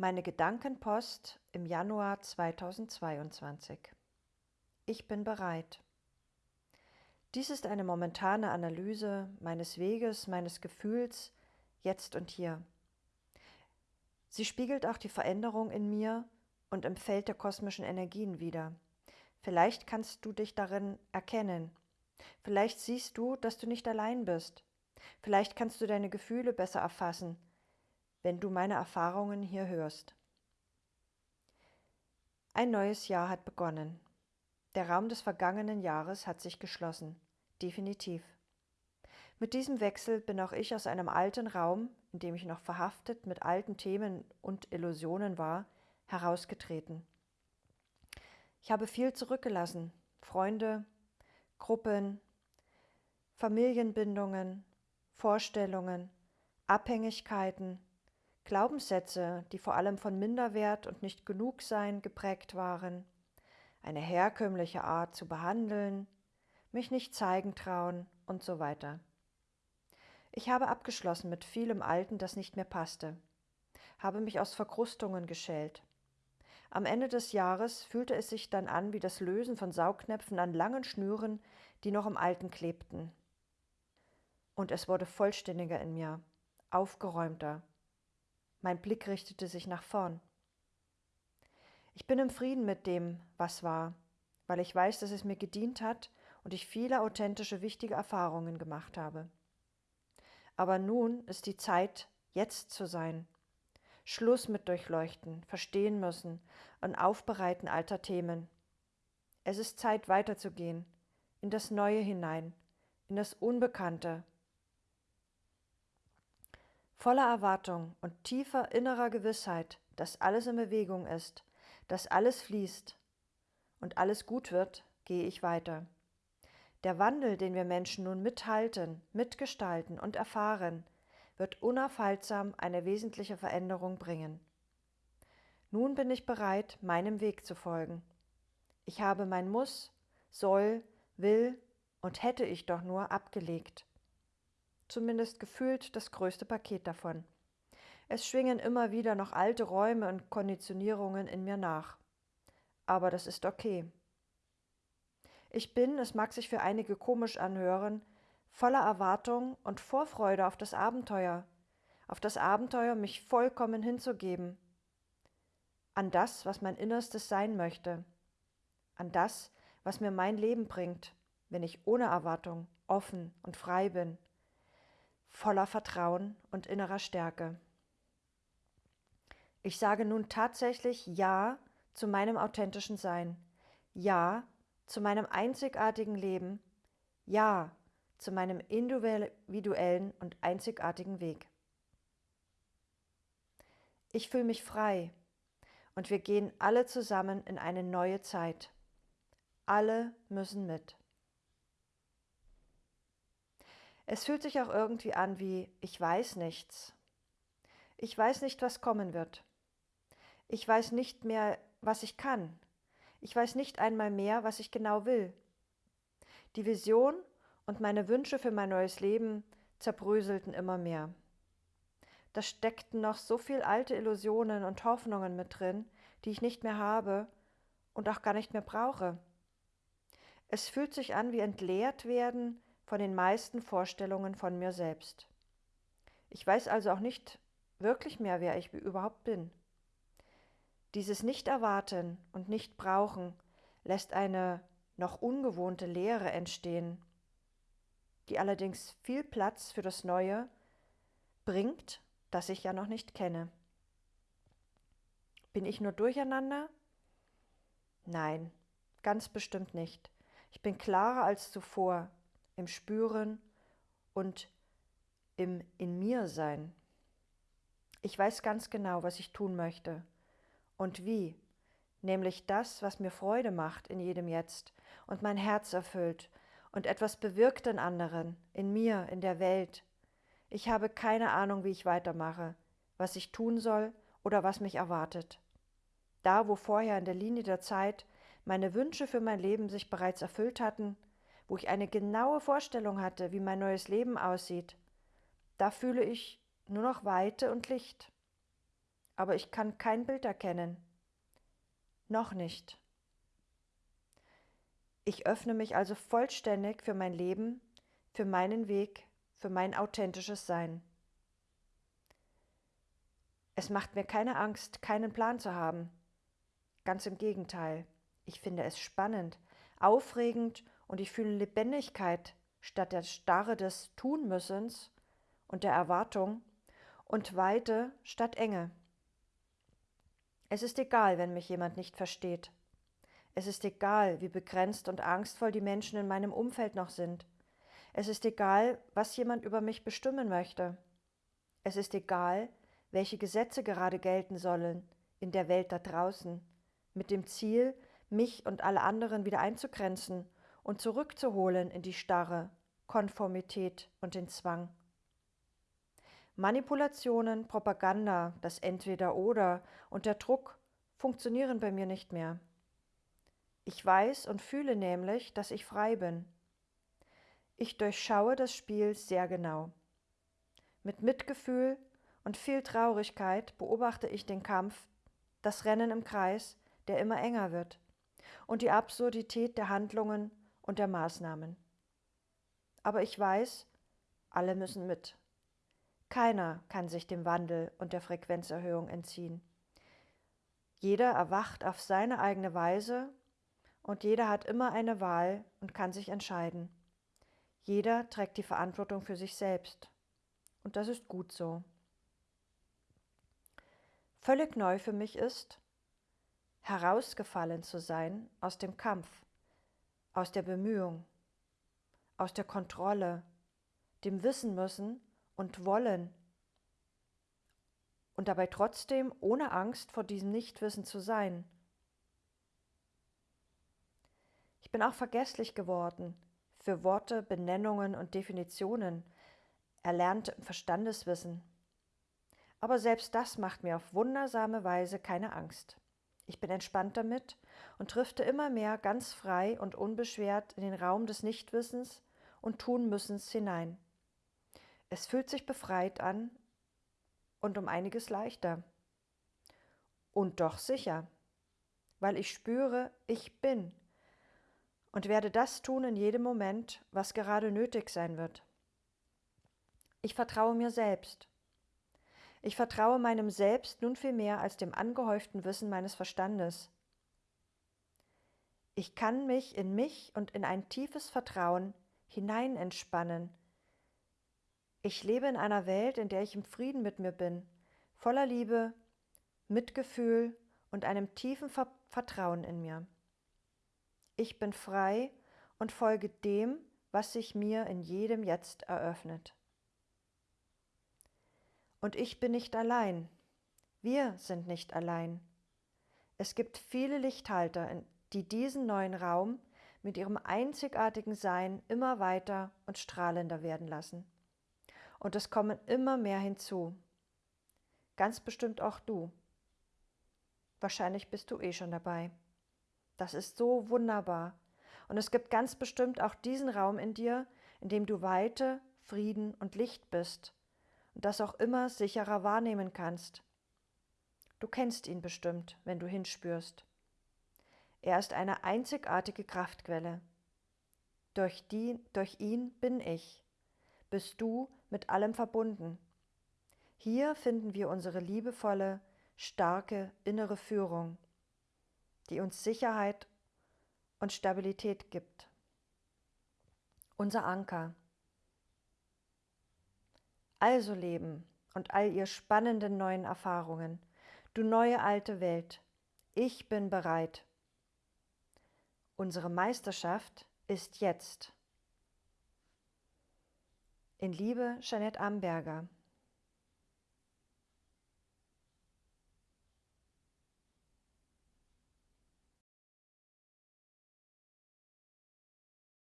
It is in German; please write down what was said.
Meine Gedankenpost im Januar 2022. Ich bin bereit. Dies ist eine momentane Analyse meines Weges, meines Gefühls, jetzt und hier. Sie spiegelt auch die Veränderung in mir und im Feld der kosmischen Energien wider. Vielleicht kannst du dich darin erkennen. Vielleicht siehst du, dass du nicht allein bist. Vielleicht kannst du deine Gefühle besser erfassen wenn du meine Erfahrungen hier hörst. Ein neues Jahr hat begonnen. Der Raum des vergangenen Jahres hat sich geschlossen. Definitiv. Mit diesem Wechsel bin auch ich aus einem alten Raum, in dem ich noch verhaftet mit alten Themen und Illusionen war, herausgetreten. Ich habe viel zurückgelassen. Freunde, Gruppen, Familienbindungen, Vorstellungen, Abhängigkeiten, Glaubenssätze, die vor allem von Minderwert und nicht genug sein geprägt waren, eine herkömmliche Art zu behandeln, mich nicht zeigen trauen und so weiter. Ich habe abgeschlossen mit vielem Alten, das nicht mehr passte, habe mich aus Verkrustungen geschält. Am Ende des Jahres fühlte es sich dann an wie das Lösen von Saugnäpfen an langen Schnüren, die noch im Alten klebten. Und es wurde vollständiger in mir, aufgeräumter, mein Blick richtete sich nach vorn. Ich bin im Frieden mit dem, was war, weil ich weiß, dass es mir gedient hat und ich viele authentische, wichtige Erfahrungen gemacht habe. Aber nun ist die Zeit, jetzt zu sein. Schluss mit Durchleuchten, verstehen müssen und Aufbereiten alter Themen. Es ist Zeit, weiterzugehen, in das Neue hinein, in das Unbekannte, Voller Erwartung und tiefer innerer Gewissheit, dass alles in Bewegung ist, dass alles fließt und alles gut wird, gehe ich weiter. Der Wandel, den wir Menschen nun mithalten, mitgestalten und erfahren, wird unaufhaltsam eine wesentliche Veränderung bringen. Nun bin ich bereit, meinem Weg zu folgen. Ich habe mein Muss, soll, will und hätte ich doch nur abgelegt zumindest gefühlt das größte Paket davon. Es schwingen immer wieder noch alte Räume und Konditionierungen in mir nach. Aber das ist okay. Ich bin, es mag sich für einige komisch anhören, voller Erwartung und Vorfreude auf das Abenteuer, auf das Abenteuer, mich vollkommen hinzugeben, an das, was mein Innerstes sein möchte, an das, was mir mein Leben bringt, wenn ich ohne Erwartung offen und frei bin voller Vertrauen und innerer Stärke. Ich sage nun tatsächlich Ja zu meinem authentischen Sein, Ja zu meinem einzigartigen Leben, Ja zu meinem individuellen und einzigartigen Weg. Ich fühle mich frei und wir gehen alle zusammen in eine neue Zeit. Alle müssen mit. Es fühlt sich auch irgendwie an wie ich weiß nichts. Ich weiß nicht, was kommen wird. Ich weiß nicht mehr, was ich kann. Ich weiß nicht einmal mehr, was ich genau will. Die Vision und meine Wünsche für mein neues Leben zerbröselten immer mehr. Da steckten noch so viel alte Illusionen und Hoffnungen mit drin, die ich nicht mehr habe und auch gar nicht mehr brauche. Es fühlt sich an wie entleert werden von den meisten Vorstellungen von mir selbst. Ich weiß also auch nicht wirklich mehr, wer ich überhaupt bin. Dieses Nicht-Erwarten und Nicht-Brauchen lässt eine noch ungewohnte Leere entstehen, die allerdings viel Platz für das Neue bringt, das ich ja noch nicht kenne. Bin ich nur durcheinander? Nein, ganz bestimmt nicht. Ich bin klarer als zuvor, im Spüren und im In mir sein. Ich weiß ganz genau, was ich tun möchte und wie, nämlich das, was mir Freude macht in jedem Jetzt und mein Herz erfüllt und etwas bewirkt in anderen, in mir, in der Welt. Ich habe keine Ahnung, wie ich weitermache, was ich tun soll oder was mich erwartet. Da, wo vorher in der Linie der Zeit meine Wünsche für mein Leben sich bereits erfüllt hatten, wo ich eine genaue Vorstellung hatte, wie mein neues Leben aussieht, da fühle ich nur noch Weite und Licht. aber ich kann kein Bild erkennen. Noch nicht. Ich öffne mich also vollständig für mein Leben, für meinen Weg, für mein authentisches Sein. Es macht mir keine Angst, keinen Plan zu haben. Ganz im Gegenteil. Ich finde es spannend, aufregend und ich fühle Lebendigkeit statt der Starre des Tunmüssens und der Erwartung und Weite statt Enge. Es ist egal, wenn mich jemand nicht versteht. Es ist egal, wie begrenzt und angstvoll die Menschen in meinem Umfeld noch sind. Es ist egal, was jemand über mich bestimmen möchte. Es ist egal, welche Gesetze gerade gelten sollen in der Welt da draußen, mit dem Ziel, mich und alle anderen wieder einzugrenzen und zurückzuholen in die Starre, Konformität und den Zwang. Manipulationen, Propaganda, das Entweder-Oder und der Druck funktionieren bei mir nicht mehr. Ich weiß und fühle nämlich, dass ich frei bin. Ich durchschaue das Spiel sehr genau. Mit Mitgefühl und viel Traurigkeit beobachte ich den Kampf, das Rennen im Kreis, der immer enger wird, und die Absurdität der Handlungen und der Maßnahmen. Aber ich weiß, alle müssen mit. Keiner kann sich dem Wandel und der Frequenzerhöhung entziehen. Jeder erwacht auf seine eigene Weise und jeder hat immer eine Wahl und kann sich entscheiden. Jeder trägt die Verantwortung für sich selbst. Und das ist gut so. Völlig neu für mich ist, herausgefallen zu sein aus dem Kampf, aus der Bemühung, aus der Kontrolle, dem Wissen müssen, und wollen und dabei trotzdem ohne Angst vor diesem Nichtwissen zu sein. Ich bin auch vergesslich geworden für Worte, Benennungen und Definitionen, erlernte Verstandeswissen. Aber selbst das macht mir auf wundersame Weise keine Angst. Ich bin entspannt damit und drifte immer mehr ganz frei und unbeschwert in den Raum des Nichtwissens und Tunmüssens hinein. Es fühlt sich befreit an und um einiges leichter. Und doch sicher, weil ich spüre, ich bin und werde das tun in jedem Moment, was gerade nötig sein wird. Ich vertraue mir selbst. Ich vertraue meinem Selbst nun viel mehr als dem angehäuften Wissen meines Verstandes. Ich kann mich in mich und in ein tiefes Vertrauen hinein entspannen, ich lebe in einer Welt, in der ich im Frieden mit mir bin, voller Liebe, Mitgefühl und einem tiefen Ver Vertrauen in mir. Ich bin frei und folge dem, was sich mir in jedem Jetzt eröffnet. Und ich bin nicht allein. Wir sind nicht allein. Es gibt viele Lichthalter, die diesen neuen Raum mit ihrem einzigartigen Sein immer weiter und strahlender werden lassen und es kommen immer mehr hinzu. Ganz bestimmt auch du. Wahrscheinlich bist du eh schon dabei. Das ist so wunderbar. Und es gibt ganz bestimmt auch diesen Raum in dir, in dem du Weite, Frieden und Licht bist und das auch immer sicherer wahrnehmen kannst. Du kennst ihn bestimmt, wenn du hinspürst. Er ist eine einzigartige Kraftquelle. Durch, die, durch ihn bin ich, bist du mit allem verbunden. Hier finden wir unsere liebevolle, starke innere Führung, die uns Sicherheit und Stabilität gibt. Unser Anker. Also Leben und all ihr spannenden neuen Erfahrungen, du neue alte Welt, ich bin bereit. Unsere Meisterschaft ist jetzt. In Liebe, Jeanette Amberger.